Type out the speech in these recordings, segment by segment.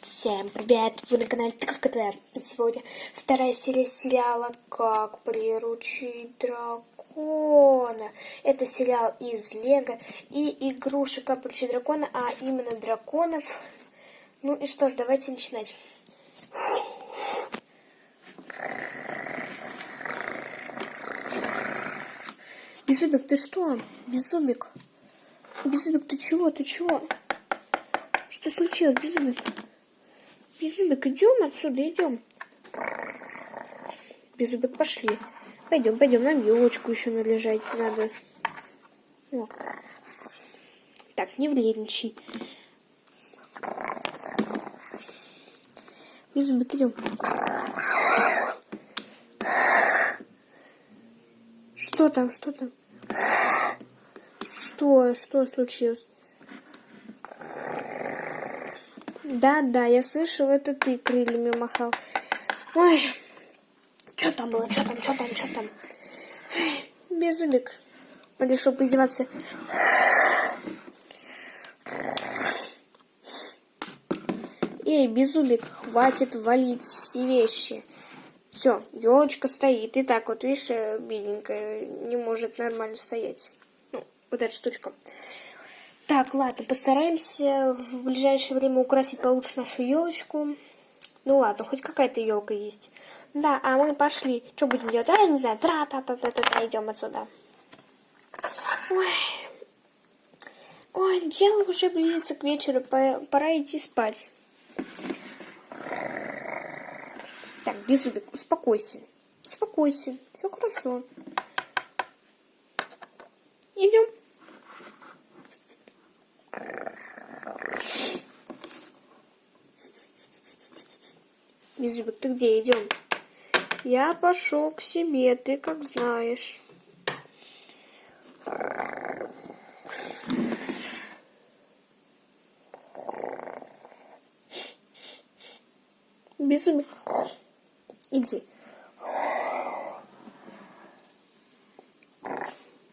Всем привет! Вы на канале Твоя. Сегодня вторая серия сериала «Как приручить дракона». Это сериал из Лего и игрушек «Как приручить дракона», а именно драконов. Ну и что ж, давайте начинать. Безумик, ты что? Безумик. Безумик, ты чего? Ты чего? Что случилось, Безумик? Беззубик, идем отсюда, идем. Беззубик, пошли. Пойдем, пойдем, нам елочку еще належать надо. О. Так, не вредничай. Беззубик, идем. Что там, что там? Что, что случилось? Да, да, я слышал, это ты крыльями махал. Ой, что там было, что там, что там, что там? Беззубик. Он решил поиздеваться. Эй, Беззубик, хватит валить все вещи. Все, елочка стоит. И так вот, видишь, бедненькая, не может нормально стоять. Ну, вот эта штучка. Так, ладно, постараемся в ближайшее время украсить получше нашу елочку. Ну ладно, хоть какая-то елка есть. Да, а мы пошли. Что будем делать? А, я не знаю. Тра-та-та-та-та, идем отсюда. Ой. Ой, дело уже близится к вечеру. Пора идти спать. Так, Беззубик, успокойся. Успокойся. Все хорошо. Идем. Беззубик, ты где? Идем. Я пошел к себе, ты как знаешь. Беззубик, иди.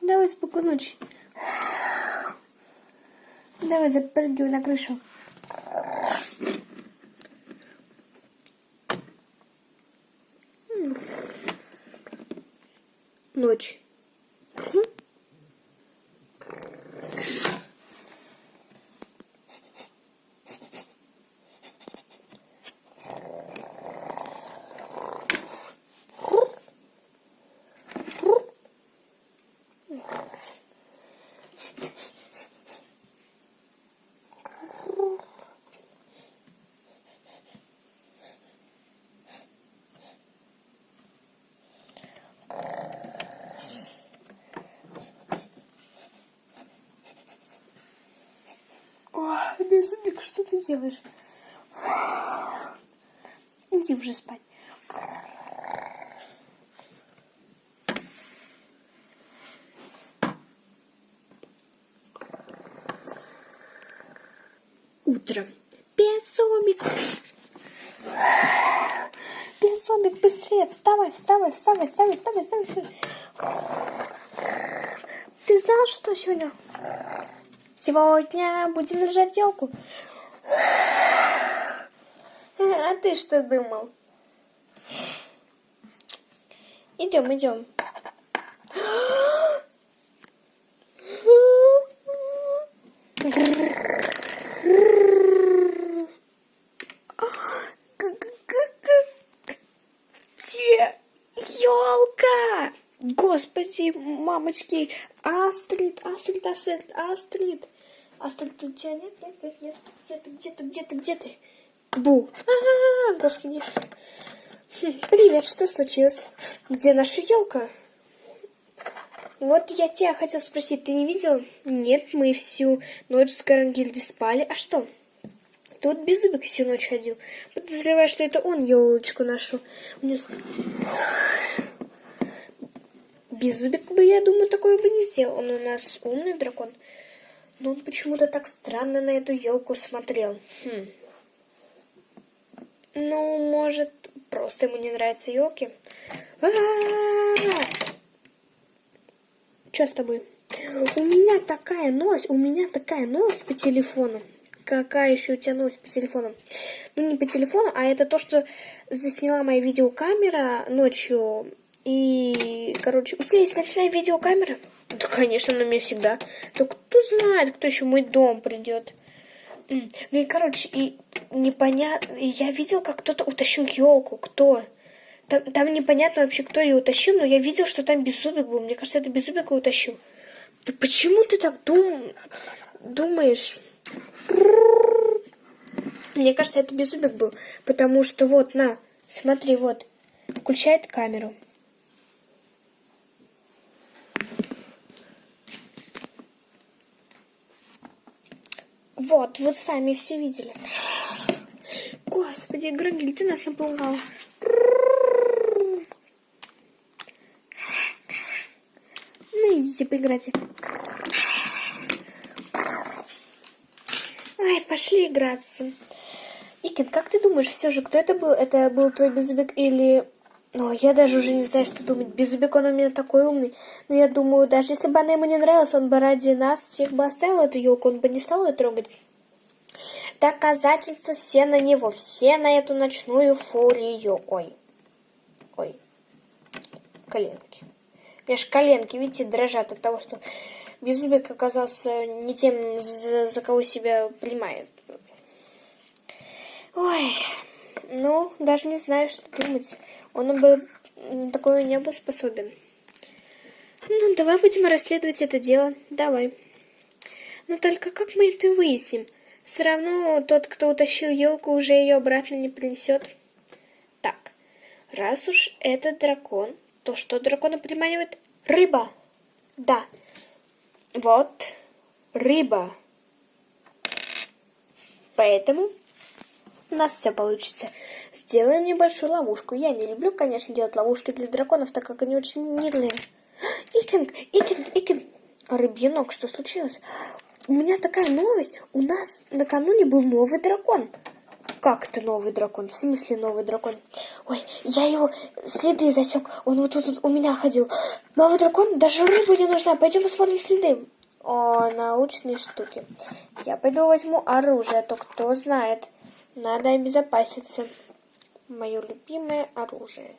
Давай спокойной ночи. Давай запрыгивай на крышу. Ночь. Беззубик, что ты делаешь? Иди уже спать. Утро. Беззубик. Беззубик, быстрее, вставай, вставай, вставай, вставай, вставай, вставай. Ты знал, что сегодня Сегодня будем наряжать елку. А ты что думал? Идем, идем. Где елка? Господи, мамочки, Астрид, Астрид, Астрид, Астрид. Астрид, у тебя нет, нет, нет, нет. Где ты, где ты, где ты, где ты? Бу. А, -а, -а господи. Хм, привет, что случилось? Где наша елка? Вот я тебя хотел спросить, ты не видел? Нет, мы всю ночь с Гарангильдой спали. А что? Тут Беззубик всю ночь ходил. Подозреваю, что это он елочку нашу унес. Беззубик бы, я думаю, такое бы не сделал. Он у нас умный дракон. Но он почему-то так странно на эту елку смотрел. Хм. Ну, может, просто ему не нравятся елки. Что с тобой? У меня такая новость, у меня такая новость по телефону. какая еще у тебя новость по телефону? Ну, не по телефону, а это то, что засняла моя видеокамера ночью. И, короче, у тебя есть ночная видеокамера? Да, конечно, на меня всегда. Да кто знает, кто еще мой дом придет. Ну и, короче, и непонятно... Я видел, как кто-то утащил елку. Кто? Там, там непонятно вообще, кто ее утащил, но я видел, что там беззубик был. Мне кажется, это беззубик его утащил. Да почему ты так дум... думаешь? Мне кажется, это беззубик был. Потому что вот, на, смотри, вот. Включает камеру. Вот, вы сами все видели. Господи, Грагиль, ты нас напугал. Ну, идите поиграйте. Ай, пошли играться. Икин, как ты думаешь, все же, кто это был? Это был твой беззубик или... Ну, я даже уже не знаю, что думать. Беззубик, он у меня такой умный. Но я думаю, даже если бы она ему не нравилась, он бы ради нас всех бы оставил эту елку, он бы не стал ее трогать. Доказательства все на него, все на эту ночную фурию. Ой, ой, коленки. У меня же коленки, видите, дрожат от того, что Беззубик оказался не тем, за, за кого себя принимает. Ой, ну, даже не знаю, что думать. Он бы такое не был способен. Ну, давай будем расследовать это дело. Давай. Но только как мы это выясним? Все равно тот, кто утащил елку, уже ее обратно не принесет. Так, раз уж это дракон, то что дракона приманивает? Рыба. Да. Вот, рыба. Поэтому у нас все получится. Сделаем небольшую ловушку. Я не люблю, конечно, делать ловушки для драконов, так как они очень милые. Икинг, Икинг, Икинг. Рыбьянок, что случилось? У меня такая новость. У нас накануне был новый дракон. Как это новый дракон? В смысле новый дракон? Ой, я его следы засек. Он вот тут у меня ходил. Новый дракон? Даже рыба не нужна. Пойдем посмотрим следы. О, научные штуки. Я пойду возьму оружие, а то кто знает. Надо обезопаситься. Мое любимое оружие.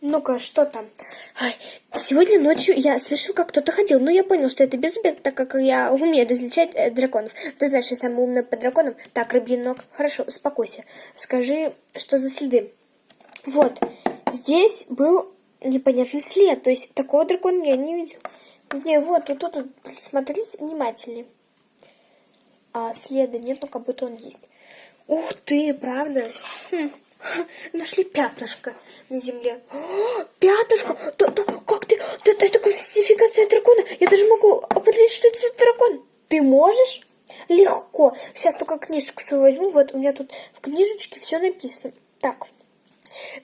Ну-ка, что там? Ай, сегодня ночью я слышал, как кто-то ходил, но я понял, что это беззубик, так как я умею различать э, драконов. Ты знаешь, я самый умный по драконам. Так, рыбий ног. Хорошо, успокойся. Скажи, что за следы? Вот, здесь был непонятный след, то есть такого дракона я не видел. Где? Вот, вот тут, вот, смотрите внимательнее. А следа нет, но как будто он есть. Ух ты, правда? Хм. Нашли пятнышко на земле. О, пятнышко! Да, да, как ты? Да, это классификация дракона. Я даже могу определить, что это за дракон. Ты можешь? Легко. Сейчас только книжечку свою возьму. Вот у меня тут в книжечке все написано. Так.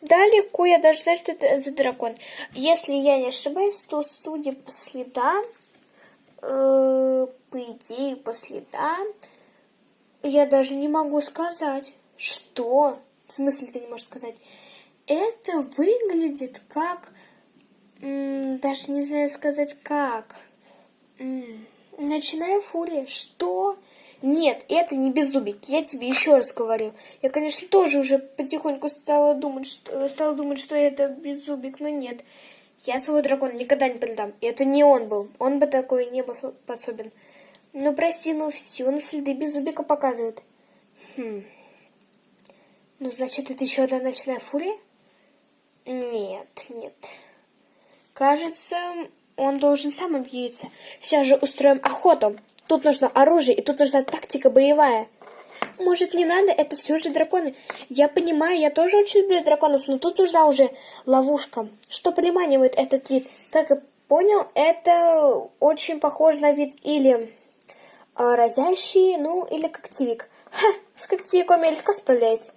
Да, легко. Я даже знаю, что это за дракон. Если я не ошибаюсь, то судя по следам, э, по идее, по следам, я даже не могу сказать, что... В смысле ты не можешь сказать? Это выглядит как... даже не знаю сказать как. Ночная фурия. Что? Нет, это не беззубик. Я тебе еще раз говорю. Я, конечно, тоже уже потихоньку стала думать, что, стала думать, что это беззубик, но нет. Я своего дракона никогда не предам. И это не он был. Он бы такой не был способен. Ну, прости, но все на следы Беззубика показывает. Хм. Ну, значит, это еще одна ночная фурия? Нет, нет. Кажется, он должен сам объявиться. Сейчас же устроим охоту. Тут нужно оружие, и тут нужна тактика боевая. Может, не надо? Это все же драконы. Я понимаю, я тоже очень люблю драконов, но тут нужна уже ловушка. Что приманивает этот вид? Как я понял, это очень похож на вид или разящий, ну, или когтевик. Ха, с когтевиком я легко справляюсь.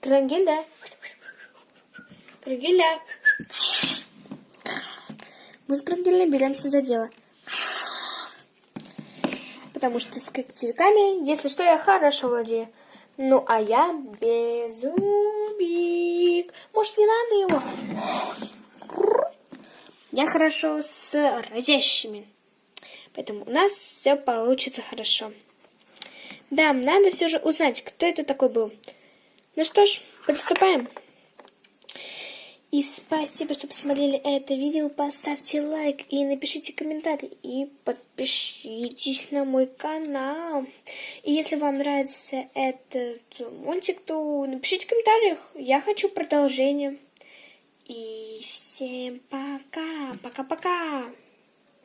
Крангеля. Крангеля. Мы с Крангелем беремся за дело. Потому что с когтевиками, если что, я хорошо владею. Ну, а я беззубик. Может, не надо его? Я хорошо с разящими. Поэтому у нас все получится хорошо. Да, надо все же узнать, кто это такой был. Ну что ж, приступаем. И спасибо, что посмотрели это видео. Поставьте лайк и напишите комментарий. И подпишитесь на мой канал. И если вам нравится этот мультик, то напишите в комментариях. Я хочу продолжение. И всем пока. Пока-пока.